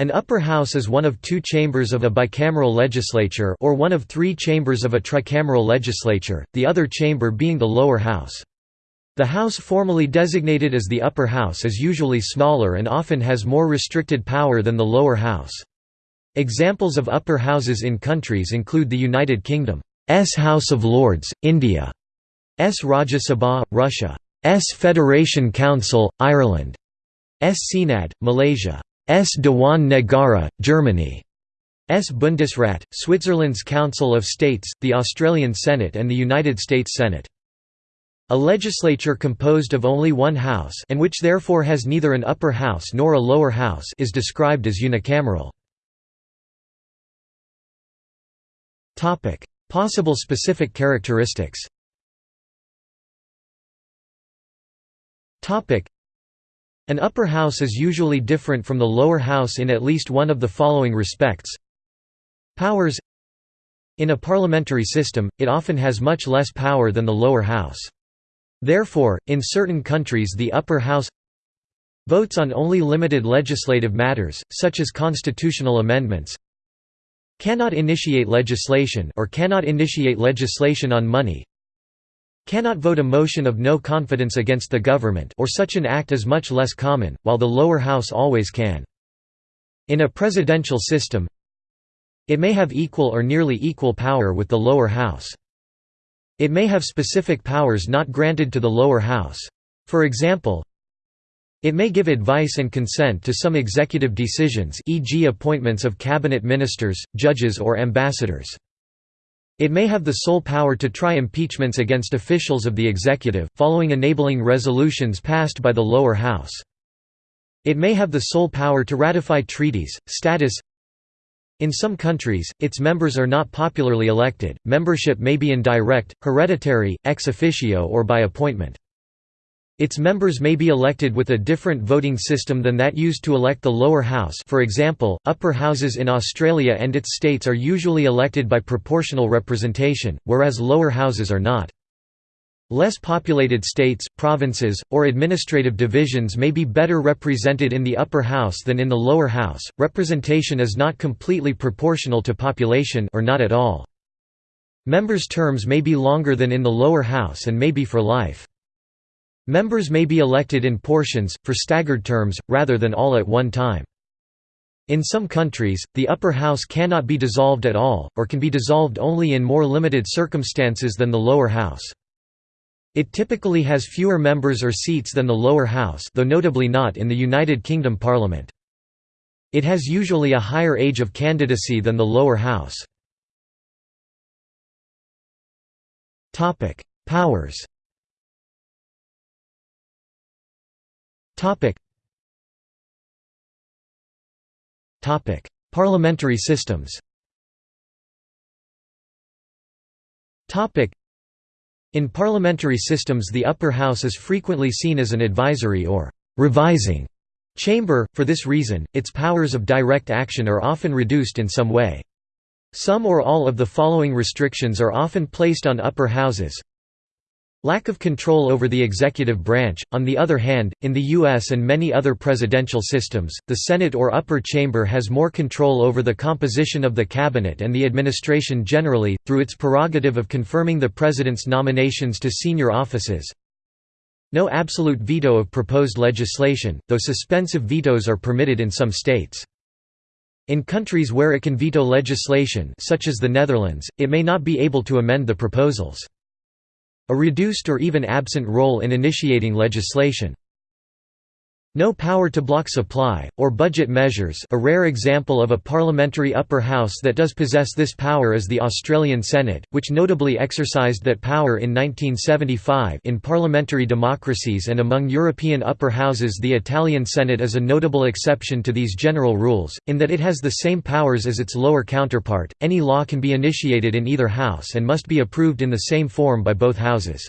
An upper house is one of two chambers of a bicameral legislature or one of three chambers of a tricameral legislature, the other chamber being the lower house. The house formally designated as the upper house is usually smaller and often has more restricted power than the lower house. Examples of upper houses in countries include the United Kingdom's House of Lords, India's Rajya Sabha, Russia's Federation Council, Ireland's Seanad, Malaysia S. Dewan Negara, Germany S. Bundesrat, Switzerland's Council of States, the Australian Senate and the United States Senate. A legislature composed of only one house and which therefore has neither an upper house nor a lower house is described as unicameral. Possible specific characteristics an upper house is usually different from the lower house in at least one of the following respects. Powers In a parliamentary system, it often has much less power than the lower house. Therefore, in certain countries the upper house votes on only limited legislative matters, such as constitutional amendments cannot initiate legislation or cannot initiate legislation on money cannot vote a motion of no confidence against the government or such an act is much less common, while the lower house always can. In a presidential system it may have equal or nearly equal power with the lower house. It may have specific powers not granted to the lower house. For example, it may give advice and consent to some executive decisions e.g. appointments of cabinet ministers, judges or ambassadors. It may have the sole power to try impeachments against officials of the executive, following enabling resolutions passed by the lower house. It may have the sole power to ratify treaties, status in some countries, its members are not popularly elected, membership may be indirect, hereditary, ex officio or by appointment. Its members may be elected with a different voting system than that used to elect the lower house for example, upper houses in Australia and its states are usually elected by proportional representation, whereas lower houses are not. Less populated states, provinces, or administrative divisions may be better represented in the upper house than in the lower house. Representation is not completely proportional to population or not at all. Members' terms may be longer than in the lower house and may be for life. Members may be elected in portions, for staggered terms, rather than all at one time. In some countries, the upper house cannot be dissolved at all, or can be dissolved only in more limited circumstances than the lower house. It typically has fewer members or seats than the lower house though notably not in the United Kingdom Parliament. It has usually a higher age of candidacy than the lower house. Powers Topic. Topic: Parliamentary systems. Topic: In parliamentary systems the upper house is frequently seen as an advisory or revising chamber, for this reason, its powers of direct action are often reduced in some way. Some or all of the following restrictions are often placed on upper houses Lack of control over the executive branch. On the other hand, in the U.S. and many other presidential systems, the Senate or upper chamber has more control over the composition of the cabinet and the administration generally, through its prerogative of confirming the president's nominations to senior offices. No absolute veto of proposed legislation, though suspensive vetoes are permitted in some states. In countries where it can veto legislation such as the Netherlands, it may not be able to amend the proposals. A reduced or even absent role in initiating legislation. No power to block supply, or budget measures a rare example of a parliamentary upper house that does possess this power is the Australian Senate, which notably exercised that power in 1975 in parliamentary democracies and among European upper houses the Italian Senate is a notable exception to these general rules, in that it has the same powers as its lower counterpart, any law can be initiated in either house and must be approved in the same form by both houses.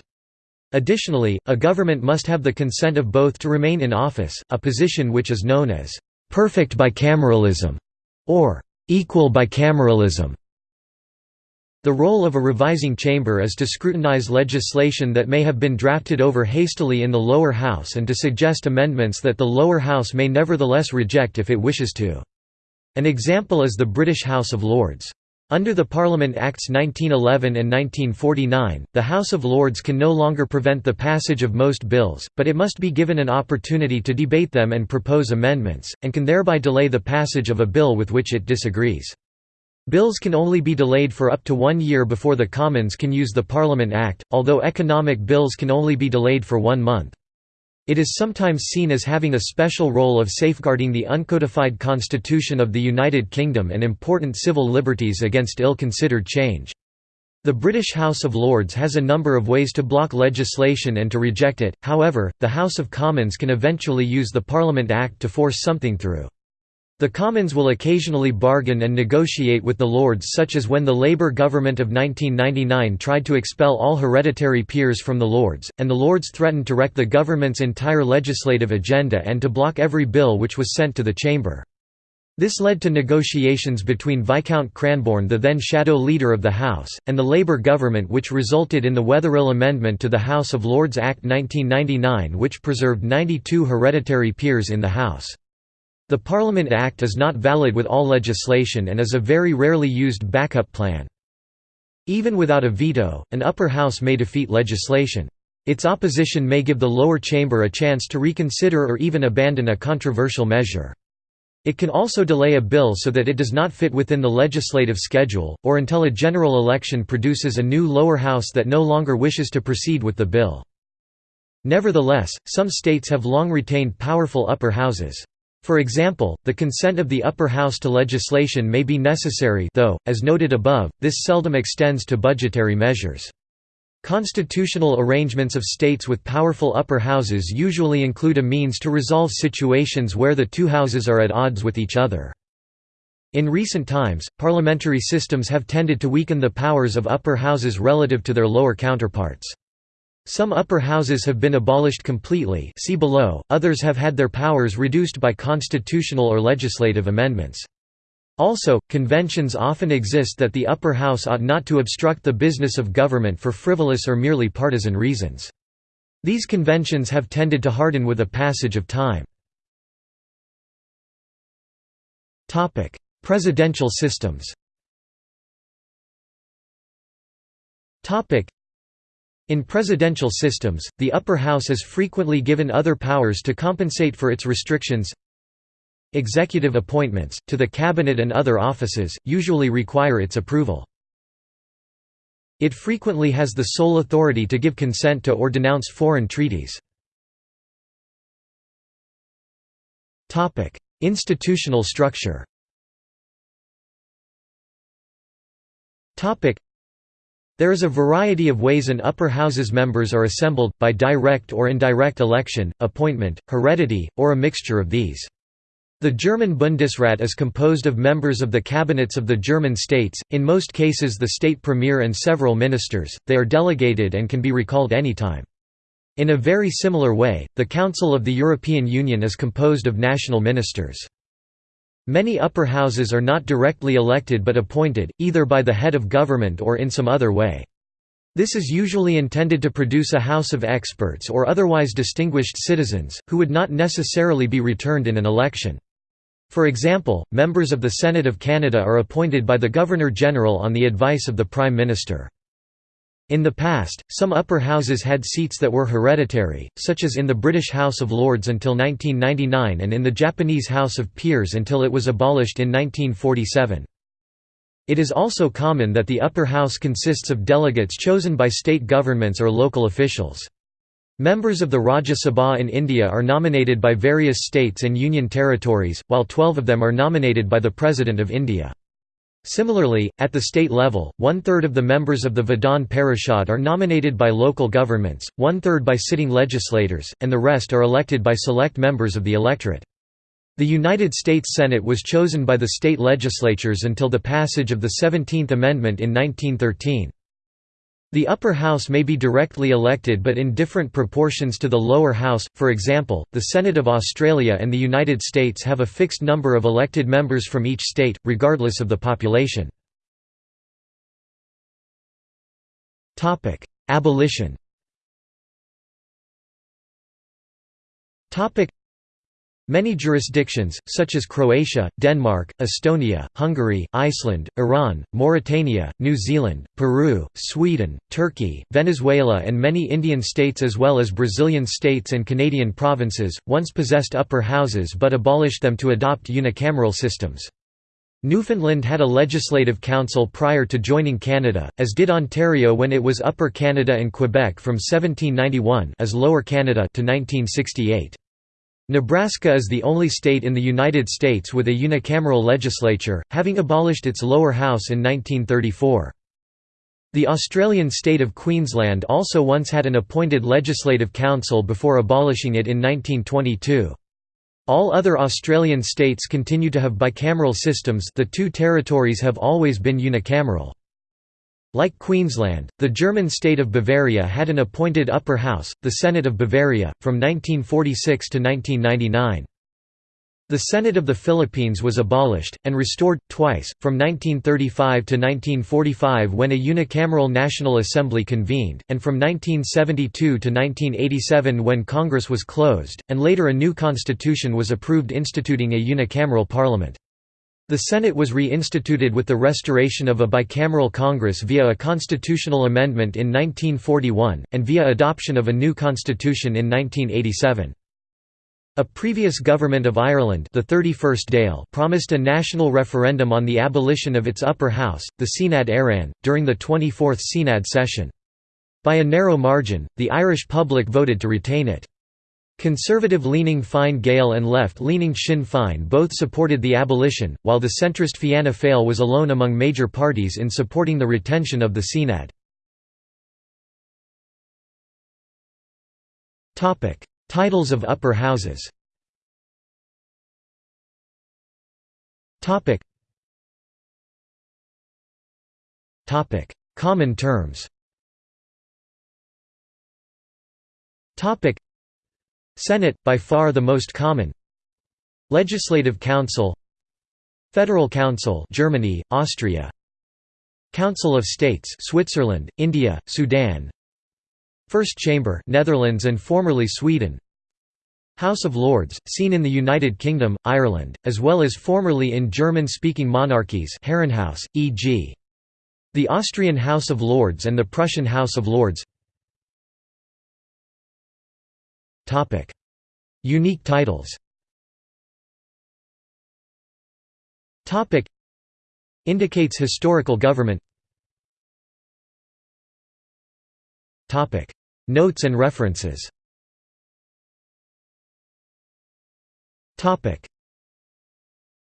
Additionally, a government must have the consent of both to remain in office, a position which is known as «perfect bicameralism» or «equal bicameralism». The role of a revising chamber is to scrutinize legislation that may have been drafted over hastily in the lower house and to suggest amendments that the lower house may nevertheless reject if it wishes to. An example is the British House of Lords. Under the Parliament Acts 1911 and 1949, the House of Lords can no longer prevent the passage of most bills, but it must be given an opportunity to debate them and propose amendments, and can thereby delay the passage of a bill with which it disagrees. Bills can only be delayed for up to one year before the Commons can use the Parliament Act, although economic bills can only be delayed for one month. It is sometimes seen as having a special role of safeguarding the uncodified constitution of the United Kingdom and important civil liberties against ill-considered change. The British House of Lords has a number of ways to block legislation and to reject it, however, the House of Commons can eventually use the Parliament Act to force something through. The Commons will occasionally bargain and negotiate with the Lords such as when the Labour government of 1999 tried to expel all hereditary peers from the Lords, and the Lords threatened to wreck the government's entire legislative agenda and to block every bill which was sent to the chamber. This led to negotiations between Viscount Cranborne the then shadow leader of the House, and the Labour government which resulted in the Wetherill Amendment to the House of Lords Act 1999 which preserved 92 hereditary peers in the House. The Parliament Act is not valid with all legislation and is a very rarely used backup plan. Even without a veto, an upper house may defeat legislation. Its opposition may give the lower chamber a chance to reconsider or even abandon a controversial measure. It can also delay a bill so that it does not fit within the legislative schedule, or until a general election produces a new lower house that no longer wishes to proceed with the bill. Nevertheless, some states have long retained powerful upper houses. For example, the consent of the upper house to legislation may be necessary though, as noted above, this seldom extends to budgetary measures. Constitutional arrangements of states with powerful upper houses usually include a means to resolve situations where the two houses are at odds with each other. In recent times, parliamentary systems have tended to weaken the powers of upper houses relative to their lower counterparts. Some upper houses have been abolished completely see below, others have had their powers reduced by constitutional or legislative amendments. Also, conventions often exist that the upper house ought not to obstruct the business of government for frivolous or merely partisan reasons. These conventions have tended to harden with a passage of time. Presidential systems in presidential systems, the upper house is frequently given other powers to compensate for its restrictions. Executive appointments, to the cabinet and other offices, usually require its approval. It frequently has the sole authority to give consent to or denounce foreign treaties. Institutional structure there is a variety of ways an upper house's members are assembled, by direct or indirect election, appointment, heredity, or a mixture of these. The German Bundesrat is composed of members of the cabinets of the German states, in most cases the state premier and several ministers, they are delegated and can be recalled anytime. In a very similar way, the Council of the European Union is composed of national ministers. Many upper houses are not directly elected but appointed, either by the head of government or in some other way. This is usually intended to produce a house of experts or otherwise distinguished citizens, who would not necessarily be returned in an election. For example, members of the Senate of Canada are appointed by the Governor-General on the advice of the Prime Minister. In the past, some upper houses had seats that were hereditary, such as in the British House of Lords until 1999 and in the Japanese House of Peers until it was abolished in 1947. It is also common that the upper house consists of delegates chosen by state governments or local officials. Members of the Rajya Sabha in India are nominated by various states and union territories, while 12 of them are nominated by the President of India. Similarly, at the state level, one-third of the members of the Vidhan Parishad are nominated by local governments, one-third by sitting legislators, and the rest are elected by select members of the electorate. The United States Senate was chosen by the state legislatures until the passage of the Seventeenth Amendment in 1913. The upper house may be directly elected but in different proportions to the lower house, for example, the Senate of Australia and the United States have a fixed number of elected members from each state, regardless of the population. Abolition Many jurisdictions, such as Croatia, Denmark, Estonia, Hungary, Iceland, Iran, Mauritania, New Zealand, Peru, Sweden, Turkey, Venezuela and many Indian states as well as Brazilian states and Canadian provinces, once possessed upper houses but abolished them to adopt unicameral systems. Newfoundland had a legislative council prior to joining Canada, as did Ontario when it was Upper Canada and Quebec from 1791 as Lower Canada to 1968. Nebraska is the only state in the United States with a unicameral legislature, having abolished its lower house in 1934. The Australian state of Queensland also once had an appointed legislative council before abolishing it in 1922. All other Australian states continue to have bicameral systems the two territories have always been unicameral. Like Queensland, the German state of Bavaria had an appointed upper house, the Senate of Bavaria, from 1946 to 1999. The Senate of the Philippines was abolished, and restored, twice, from 1935 to 1945 when a unicameral National Assembly convened, and from 1972 to 1987 when Congress was closed, and later a new constitution was approved instituting a unicameral parliament. The Senate was reinstituted with the restoration of a bicameral Congress via a constitutional amendment in 1941, and via adoption of a new constitution in 1987. A previous government of Ireland the 31st Dáil promised a national referendum on the abolition of its upper house, the Seanad Éireann, during the 24th Seanad session. By a narrow margin, the Irish public voted to retain it. Conservative-leaning Fine Gael and left-leaning Sinn Féin both supported the abolition, while the centrist Fianna Fáil was alone among major parties in supporting the retention of the Seanad. Titles of upper houses Common terms Senate, by far the most common. Legislative Council. Federal Council Germany, Austria. Council of States Switzerland, India, Sudan. First Chamber Netherlands and formerly Sweden. House of Lords, seen in the United Kingdom, Ireland, as well as formerly in German-speaking monarchies Herrenhaus, e.g. the Austrian House of Lords and the Prussian House of Lords Topic: Unique titles. Topic: Indicates historical government. Topic: Notes and references. Topic: